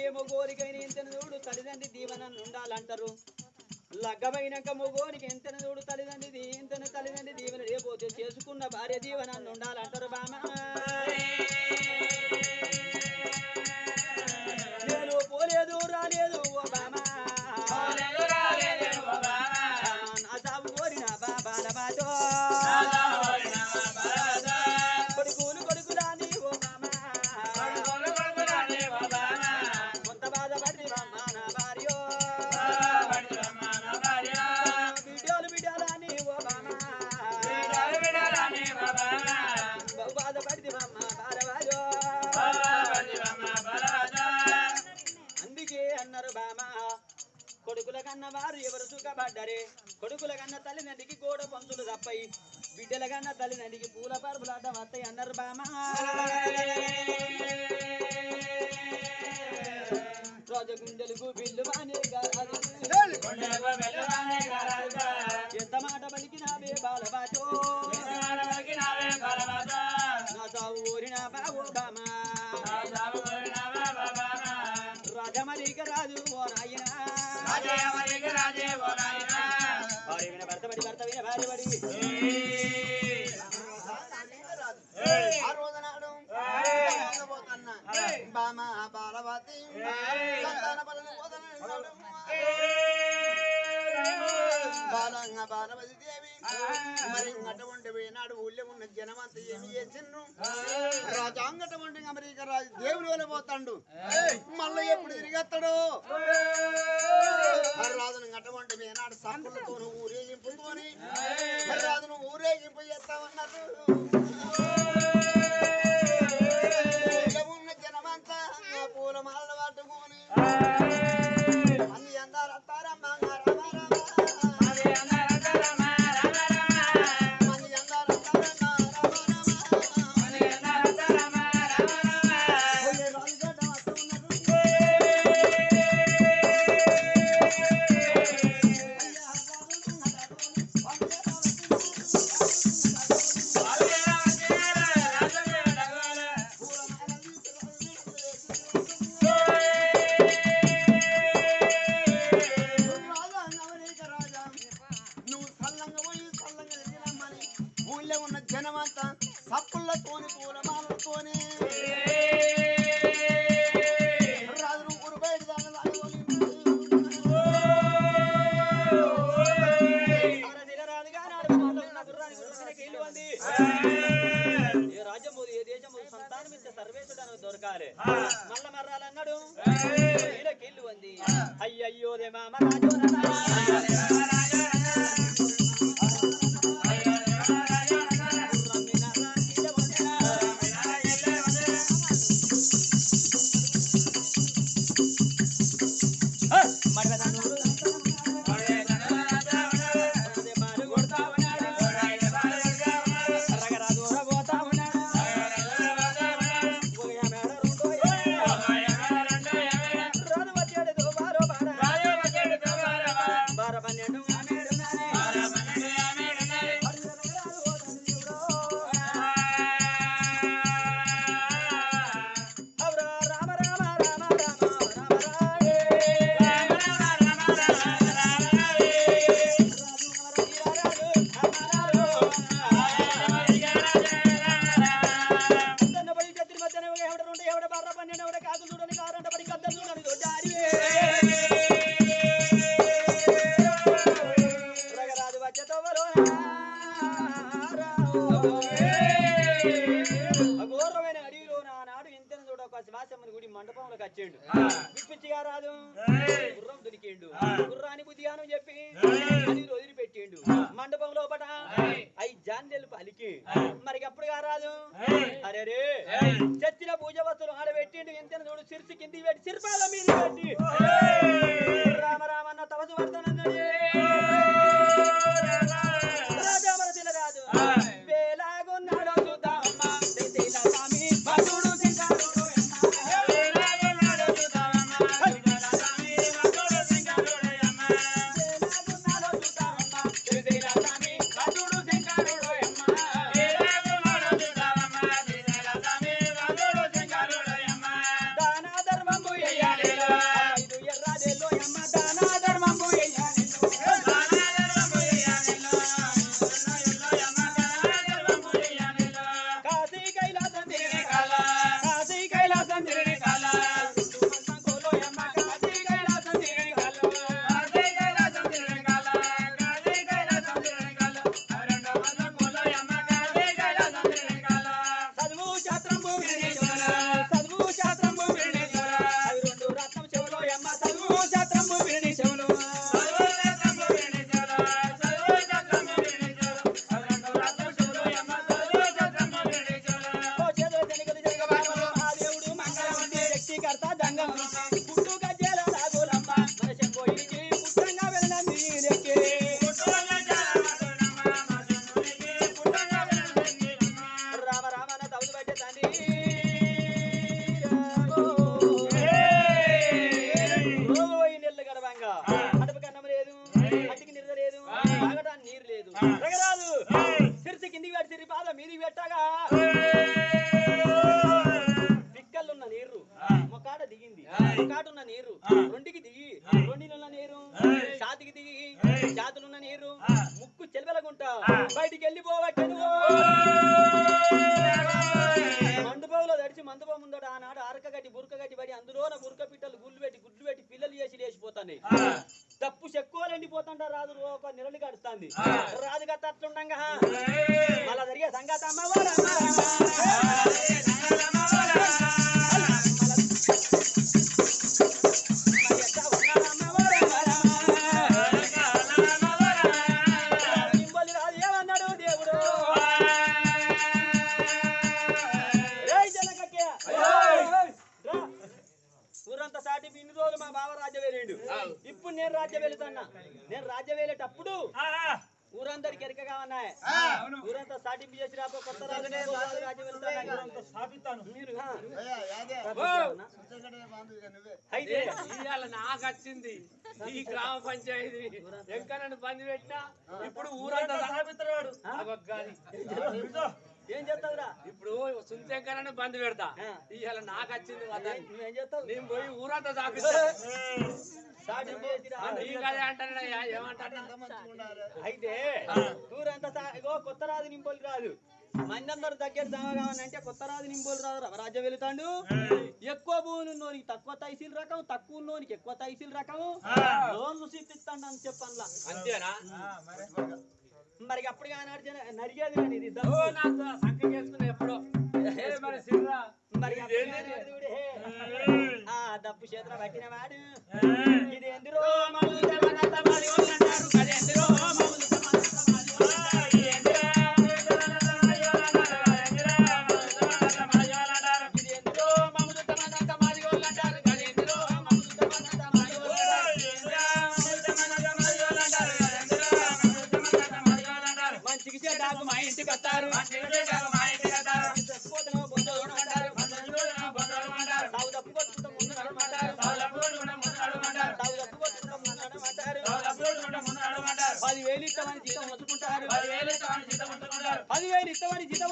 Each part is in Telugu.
ఏమో మొగోరికైన ఇంతను చూడు తల్లిదండ్రి దీవెన ఉండాలంటారు. లగ్గమైనాక మొగోనికి ఎంతను చూడు తల్లిదండ్రి ఇంతను తల్లిదండ్రి దీవెన లేకపోతే చేసుకున్న భార్య దీవెన ఉండాలంటారు బామ సుఖపడ్డరే కొడుకుల కన్న తల్లిదండ్రికి గోడ పంతులు తప్పయి బిడ్డల కన్న తల్లిదండ్రికి పూల పరుపులు అడ్డం వస్తాయి అన్నారు బామ రాజగుండెలకు బిల్లు ఎంత మాట పలికినావే బాలబాటో. నా సావు ఊరిన బావో బామా బాలవతి దేవి. మరి అటువంటి పోయినాడు ఊళ్ళో ఉన్న జనమంత ఏమి చేసిండ్రు? రాజాంగటువంటి అమెరికా రాజు వల్ల పోతాడు. మళ్ళీ ఎప్పుడు తిరిగేస్తాడు రాజును అటువంటి పోయినాడు సప్పులతో ఊరేగింపుతోని రాజును ఊరేగింపు చేస్తామన్నారు అయ్యయ్యో దే మామ రాజు నానాడు ఇంతను చూడ ఒక శివాసమ్మని గుడి మండపంలోకి వచ్చాడు విప్పించిగా రాదు. గుర్రం దొరికిండు గుర్రాని బుద్ధిగాను చెప్పి వదిలిపెట్టిండు మండపం లోపట అయి జాండెలు పలికి. మరి అప్పుడుగా రాదు. అరే రే చచ్చిన పూజ వస్తువులు ఆడబెట్టిండు ఎంతను చూడు సిరిసి కింది పెట్టి సిరిపాల మీద పెట్టి. రామ రామన్న తపసు వర్తనన్నాడు రాజామరసిల రాజు. గత అట్లుండంగా మళ్ళా జరిగే సంగతి ఏమన్నాడు అయితే ఇవాళ నాకు వచ్చింది. ఈ గ్రామ పంచాయతీ. ఎక్కడ బంద్ పెట్టినా ఇప్పుడు ఊరంతా ఏం చేస్తావురా? ఇప్పుడు సుంచెంకరని బంద్ పెడతా. ఇవాళ నాకు వచ్చింది నువ్వేం చేస్తావు? నేను పోయి ఊరంతా సాపిస్తా. సాటింపు చేసి రా. నీకు అదే అంటానయ్యా ఏమంటాను ఎంత మంచిగా ఉండాలి. అయితే ఊరంతా ఇగో కొత్త రాజు నింపోలు రాదు మందందరూ దగ్గర జమ కావాలంటే కొత్త రాజు నింపోలు రాదు. రాజ్యం వెళుతాడు. ఎక్కువ భూములు ఉన్నోనికి తక్కువ తైసీల్ రకం తక్కువ ఉన్నోనికి ఎక్కువ తైసీల్ రకం లోన్లు సిప్పిస్తాడు అని చెప్పన్లా అంతేనా? మరి. అప్పుడు నరిగేది కానీ ఇది. సంఖ్య చేసుకున్నా ఎప్పుడో. మరి దప్పు చేతుల పట్టిన వాడు. ఇది ఎందురో పదివేలు ఇస్తామని జీతం ఉంచుకుంటారు పదివేలు ఇస్తామని జీతం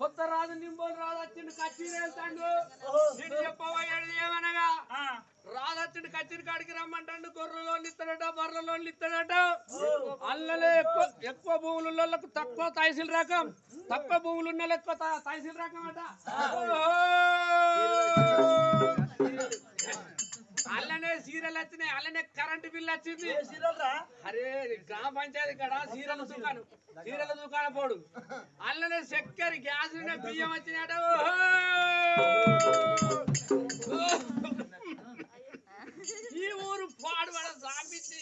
కొత్త రాజు నింబోలు రాజు వచ్చిండు కచ్చీరు వెళ్తాడు నేను చెప్పబోయేది ఏమనగా? రాజు వచ్చిండు కచ్చీరి కాడికి రమ్మంటాడు. గొర్రెలో ఇస్తాడట బర్రెలో ఇస్తాడట అల్లలే ఎక్కువ ఎక్కువ భూములు తక్కువ తహసీల్ రకం. తక్కువ భూములు ఉన్న ఎక్కువ తహసీల్ రకం అట. అల్లనే సీరియల్ వచ్చినాయి అల్లనే కరెంట్ బిల్ వచ్చింది. అరే గ్రామ పంచాయతీ కాడ? సీరియల్ దుకాణం సీరియల్ దుకాణం పోడు. అల్లనే చక్కెర గ్యాస్ బియ్యం వచ్చినట ఈ ఊరు పాడుబడ సాపించి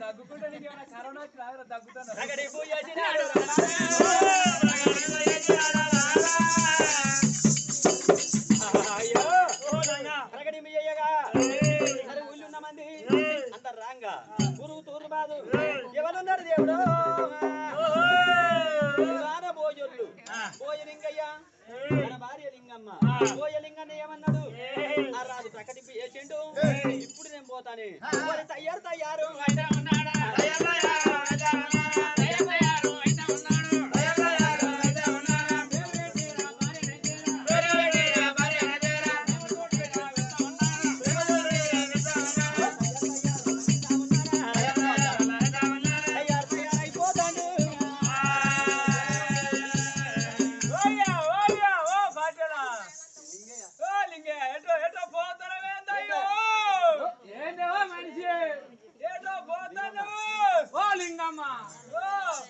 తగ్గుకుంటే కరోనా చేసిండు ఇప్పుడు నేను పోతానే. తయారు తయారు. అయితే ఉన్నాడా? తయారు.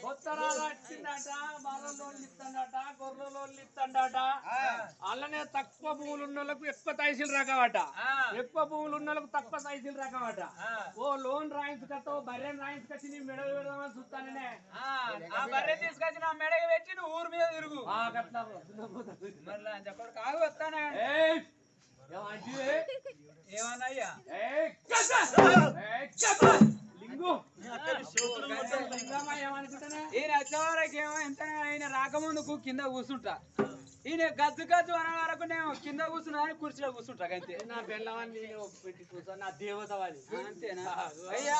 కొత్త రాజు వచ్చిందట ఇస్తాడట ఇస్తాడట అలానే తక్కువ భూములు ఉన్న వాళ్ళకు ఎక్కువ తైసీలు రకమట ఎక్కువ భూములు ఉన్న వాళ్ళకు తక్కువ తైసీలు రకమట ఓ లోన్ రాయించుకత్తా ఓ బర్రెని రాయించుకొచ్చి నీ మెడలు పెడదామని చూస్తాననే. ఆ. బర్రె తీసుకొచ్చి నా మెడకి పెట్టి నువ్వు ఊరు మీద తిరుగు. కాగు వస్తానే. ఏయ్! ఈయన వచ్చేవరకు ఏమో ఎంత ఈయన రాకముందుకు కింద కూర్చుంటా ఈయన గజ్జు గజ్జు అనే వరకు నేను కింద కూర్చున్నా అని కుర్చీలో కూర్చుంటా అంతే నా బెల్లవాన్ని నేను పెట్టి కూర్చో నా దేవత వాడి అంతేనా అయ్యా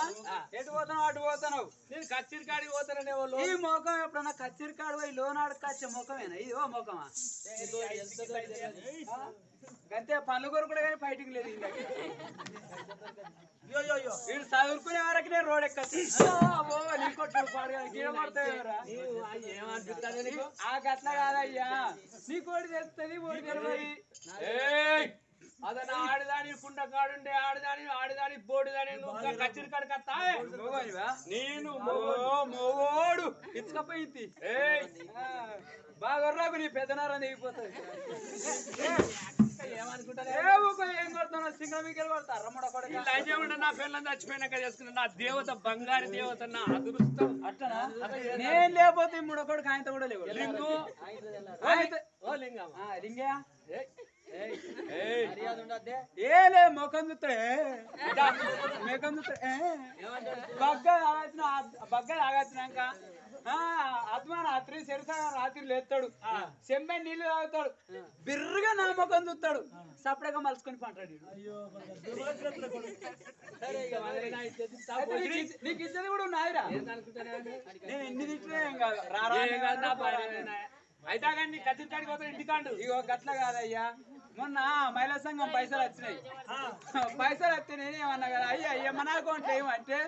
ఎటు పోతున్నావు అటు పోతున్నావు నేను కచ్చిరి కాడికి పోతాననే వాళ్ళు ఈ ముఖం ఎప్పుడన్నా కచ్చిరి కాడు పోయి లోనాడు కచ్చే ముఖమేనా ఇది ఓ ముఖమా అంతే పనులు కొరకు కానీ ఫైటింగ్ లేదు. వీడు చదువుకునే వరకు నేను రోడ్ ఎక్కచ్చు. ఆ గట్ల కాదయ్యా. నీ కోడి తెస్తుంది ఓడి తెలవది. ఏయ్! అదన ఆడదాని కుండ కాడుండే ఆడదాని ఆడదాని బోడిదాని నువ్వు కచ్చిరి కాడికి వస్తావే మగవానివా? నేను ఓ మోగోడు. ఇచ్చుకపోయింది! బాగా నీ పెద్దనారా దిగిపోతుంది నా పిల్లలు చచ్చిపోయినాక చేసుకున్న నా దేవత బంగారు దేవత నా అదృష్టం. అట్టనా? నేను లేకపోతే మూడో కొడుకు ఆయనతో కూడా లేవు లింగు. ఓ లింగమ్మ ఆ, లింగయ్య ఏయ్! ఏయ్! ఏ లే ముఖం చూస్తాడే ముఖం చూస్తాడే బగ్గ ఆగచ్చిన బగ్గ రాత్రి చెరుసా రాత్రి లేస్తాడు చెంబై నీళ్ళు తాగుతాడు. బిర్రుగా నా ముఖం చూస్తాడు సపరేట్గా మలుచుకొని పంటాడు నీకు ఇచ్చేది కూడా ఉన్నాయిరా నేను ఎన్ని తిట్టినా ఏం కాదు. రారా? అయితే కానీ పోతే ఇంటికాండు. ఇగో గట్ల కాదయ్యా. మొన్న మహిళా సంఘం పైసలు వచ్చినాయి. పైసలు వస్తే నేను ఏమన్నా కదా? అయ్యా అయ్యా మన అకౌంట్ ఏమంటే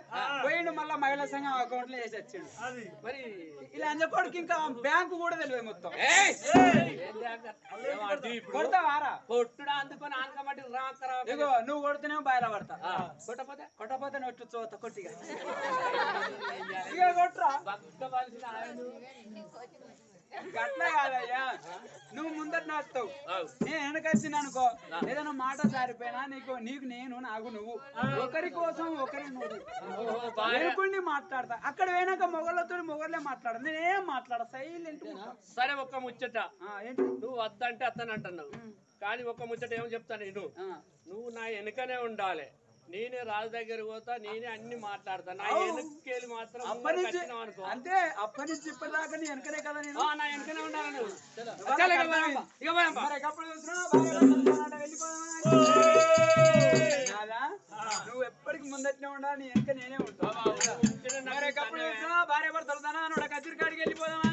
పోయిండు మళ్ళీ మహిళా సంఘం అకౌంట్లో వేసి వచ్చిండు. మరి ఇలా అంజకోడికి ఇంకా బ్యాంకు కూడా తెలియదు మొత్తం? కొడతావారా? కొట్టుడా అందుకొని ఆనకమట్టి రాకరా ఇగో నువ్వు కొడితేనే బయట పడతా. కొట్టపోతే కొట్టపోతే నొట్టు చోత కొట్టిగా. ఇక కొట్టురా. కాదయ్యా. నువ్వు ముందట నడుస్తావు. ఆగు. నేను వెనకొచ్చిన అనుకో ఏదైనా మాట జారిపోయినా నీకు నీకు నేను నాకు నువ్వు. ఒకరి కోసం ఒకరి నువ్వు. మాట్లాడతా. అక్కడ పోయినాక మొగళ్ళతో మొగళ్ళే మాట్లాడదు నేనేం మాట్లాడ సైలెంట్ సరే ఒక్క ముచ్చట. ఏంటి? నువ్వు వద్దంటే అత్తని అంటున్నావు కానీ ఒక్క ముచ్చట ఏమో చెప్తాను నేను. నువ్వు నా వెనుకనే ఉండాలి. నేనే రాజు దగ్గర పోతా నేనే అన్ని మాట్లాడతా నా అవు. వెనక్కేళ్ళు మాత్రం అనుకో. అంతే అప్పటి నుంచి ఇప్పటిదాకా నీ వెనకనే కదా నేను. నా వెనకనే ఉండాలి నువ్వు. ఇక? నువ్వు ఎప్పటికి ముందట్నే ఉండాలి నీ వెనక నేనే ఉంటాను భార్య భర్తలు తన నువ్వు కచ్చిరి కాడికి వెళ్ళిపోదామా?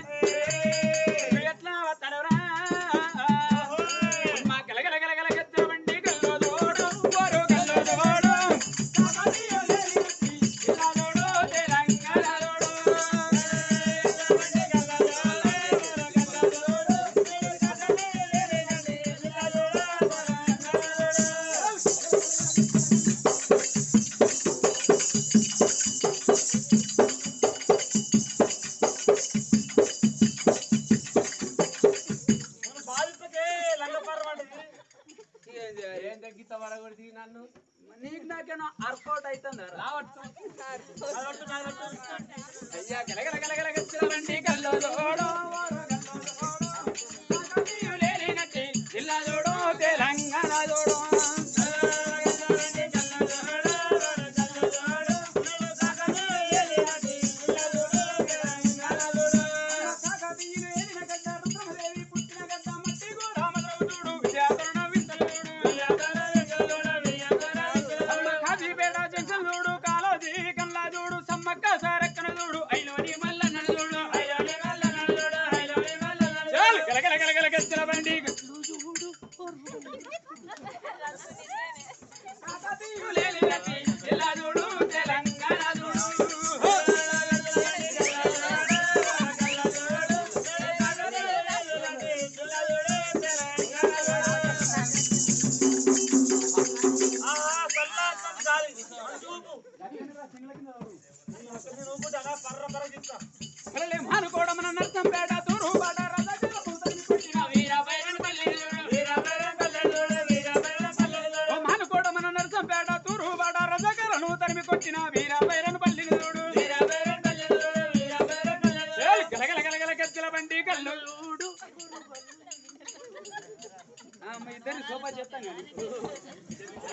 సోఫా చెప్తాను కానీ.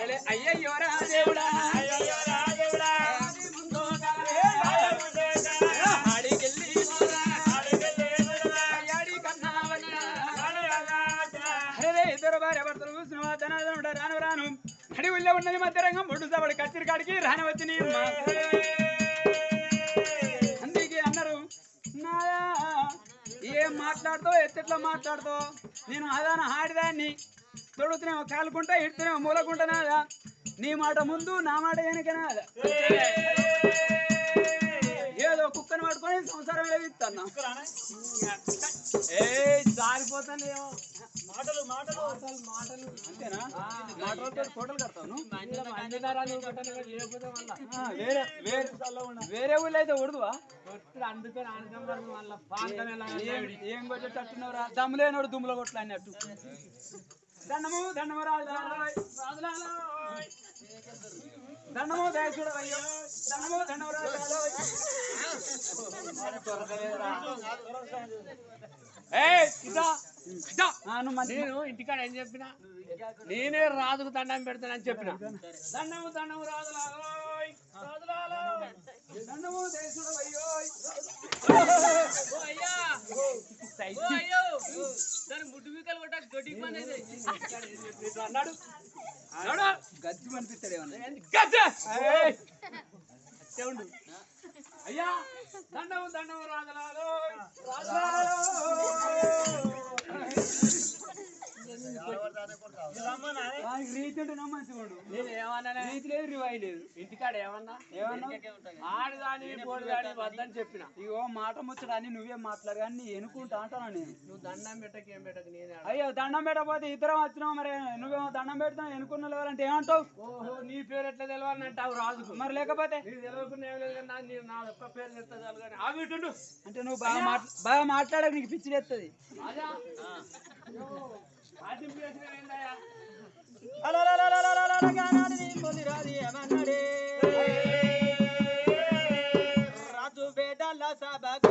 ఏలే, అయ్యయ్యో రా దేవుడా. మధ్యరంగం బొడ్డు సబడి కత్తిరి కాడికి రాని వచ్చిన అందుకే అన్నారు ఏం మాట్లాడుతావు? ఎత్తెట్లా మాట్లాడుతావు? నేను అదాన ఆడిదాన్ని తొడుగుతున్నావు కాలుకుంటా ఇడుతున్నావు మూలకుంటా నాదా నీ మాట ముందు నా మాట వెనకనాదా ఏదో కుక్కను పట్టుకొని సంసారం వెలిగిస్తున్నా ఏ జారిపోతానేమో మాటలు మాటలు. మాటలు అంతేనా? మాటలతో ఫోటోలు కడతాను ఆ, వేరే వేరే వేరే ఊళ్ళో అయితే ఉడదువా ఏం- ఏం కొట్టేటట్టున్నావురా? దమ్ము లేనోడు దుమ్ములో కొట్ల అన్నట్టు. దండము దండము. దండము దండము దండము. నేను ఇంటికాడ ఏం చెప్పిన? నేనే రాజుకు దండం పెడతానని చెప్పిన. దండము దండము రాజులాలోయ్. దండము దయచూడవయ్యోయ్. అన్నాడు. అన్నాడు? గజ్జి అనిపిస్తాడు ఏమన్నా? గజ్జ! ఉండు. అయ్యా దండము దండము రాజలాలో. రాజలాలో. ఇంటికాడ ఏమన్నా ఏమన్నా ఆడదాని పోడిదాని వద్దని చెప్పిన ఇగో మాట ముచ్చట అని నువ్వే మాట్లాడు కానీ నీ ఎనుకుంటా అంటాను నేను నువ్వు దండం పెట్టక ఏం పెట్టక నేనే అయ్యో దండం పెట్టకపోతే ఇద్దరం వచ్చినావు మరి నువ్వేమో దండం పెడతావు ఎనుకున్న లేవాలంటే ఏమంటావు ఓహో నీ పేరు ఎట్లా తెలవాలని అంటావు రాజుకు మరి లేకపోతే నీకు తెలియకుండా ఏం లేదు కానీ నా- నీ- నా ఒక్క పేరు కానీ. అంటే నువ్వు బాగా మాట్లా బాగా మాట్లాడక నీకు పిచ్చి లేస్తుంది రాజా అయ్యో, రాజ్యం